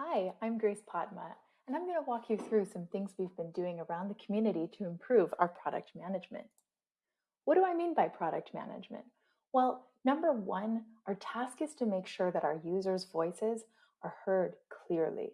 Hi, I'm Grace Potma, and I'm going to walk you through some things we've been doing around the community to improve our product management. What do I mean by product management? Well, number one, our task is to make sure that our users' voices are heard clearly.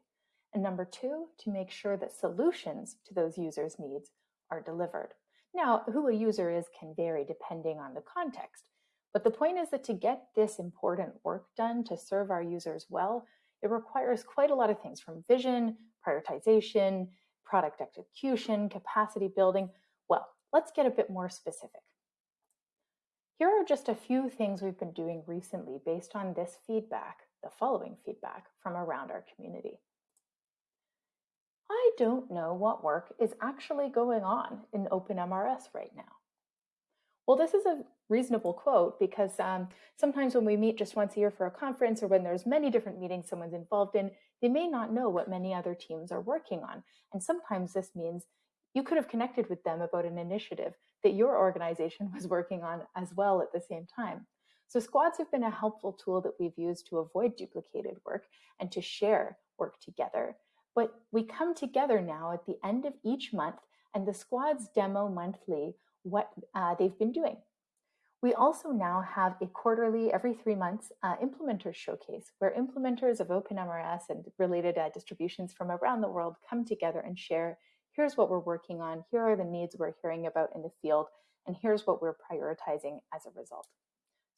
And number two, to make sure that solutions to those users' needs are delivered. Now, who a user is can vary depending on the context. But the point is that to get this important work done to serve our users well, it requires quite a lot of things from vision, prioritization, product execution, capacity building. Well, let's get a bit more specific. Here are just a few things we've been doing recently based on this feedback, the following feedback from around our community. I don't know what work is actually going on in OpenMRS right now. Well, this is a reasonable quote because um, sometimes when we meet just once a year for a conference or when there's many different meetings someone's involved in, they may not know what many other teams are working on. And sometimes this means you could have connected with them about an initiative that your organization was working on as well at the same time. So squads have been a helpful tool that we've used to avoid duplicated work and to share work together. But we come together now at the end of each month and the squads demo monthly what uh, they've been doing. We also now have a quarterly, every three months, uh, implementers showcase where implementers of OpenMRS and related uh, distributions from around the world come together and share, here's what we're working on, here are the needs we're hearing about in the field, and here's what we're prioritizing as a result.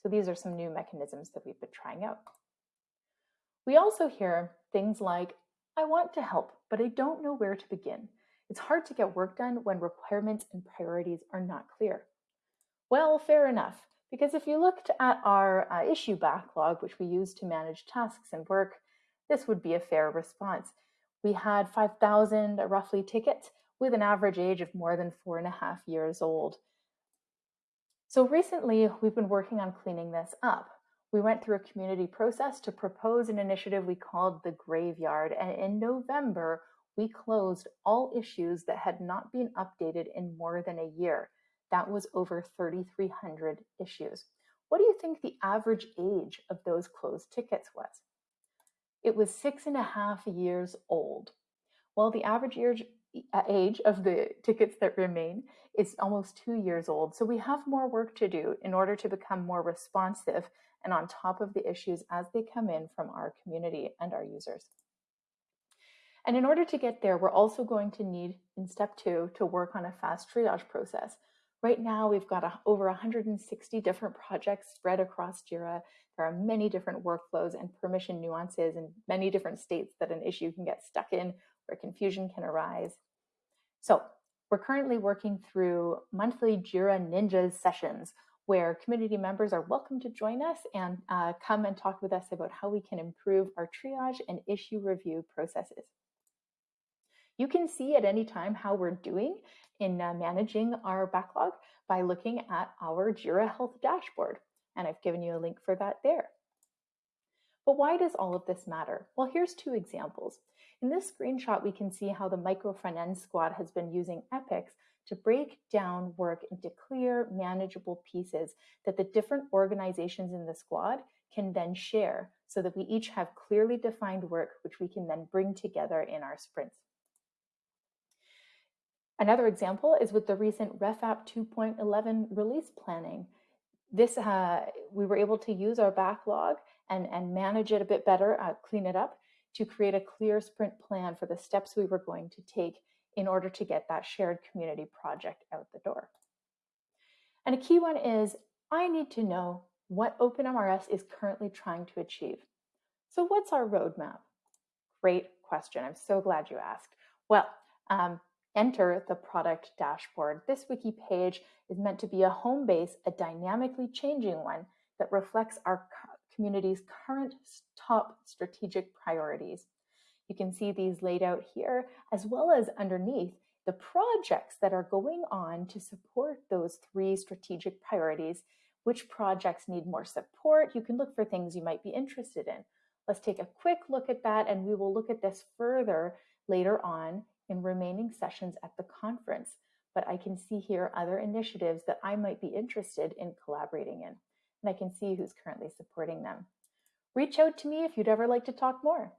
So these are some new mechanisms that we've been trying out. We also hear things like, I want to help, but I don't know where to begin. It's hard to get work done when requirements and priorities are not clear. Well, fair enough, because if you looked at our uh, issue backlog, which we use to manage tasks and work, this would be a fair response. We had 5,000 roughly tickets with an average age of more than four and a half years old. So recently, we've been working on cleaning this up. We went through a community process to propose an initiative we called the Graveyard, and in November, we closed all issues that had not been updated in more than a year. That was over 3,300 issues. What do you think the average age of those closed tickets was? It was six and a half years old. Well, the average uh, age of the tickets that remain is almost two years old. So we have more work to do in order to become more responsive and on top of the issues as they come in from our community and our users. And in order to get there, we're also going to need, in step two, to work on a fast triage process. Right now, we've got a, over 160 different projects spread across JIRA. There are many different workflows and permission nuances in many different states that an issue can get stuck in where confusion can arise. So we're currently working through monthly JIRA Ninjas sessions where community members are welcome to join us and uh, come and talk with us about how we can improve our triage and issue review processes. You can see at any time how we're doing in uh, managing our backlog by looking at our Jira Health dashboard. And I've given you a link for that there. But why does all of this matter? Well, here's two examples. In this screenshot, we can see how the micro front end squad has been using Epics to break down work into clear, manageable pieces that the different organizations in the squad can then share so that we each have clearly defined work, which we can then bring together in our sprints. Another example is with the recent RefApp 2.11 release planning. This, uh, we were able to use our backlog and, and manage it a bit better, uh, clean it up, to create a clear sprint plan for the steps we were going to take in order to get that shared community project out the door. And a key one is, I need to know what OpenMRS is currently trying to achieve. So what's our roadmap? Great question. I'm so glad you asked. Well, um, enter the product dashboard. This wiki page is meant to be a home base, a dynamically changing one that reflects our community's current top strategic priorities. You can see these laid out here, as well as underneath the projects that are going on to support those three strategic priorities. Which projects need more support? You can look for things you might be interested in. Let's take a quick look at that, and we will look at this further later on in remaining sessions at the conference, but I can see here other initiatives that I might be interested in collaborating in, and I can see who's currently supporting them. Reach out to me if you'd ever like to talk more.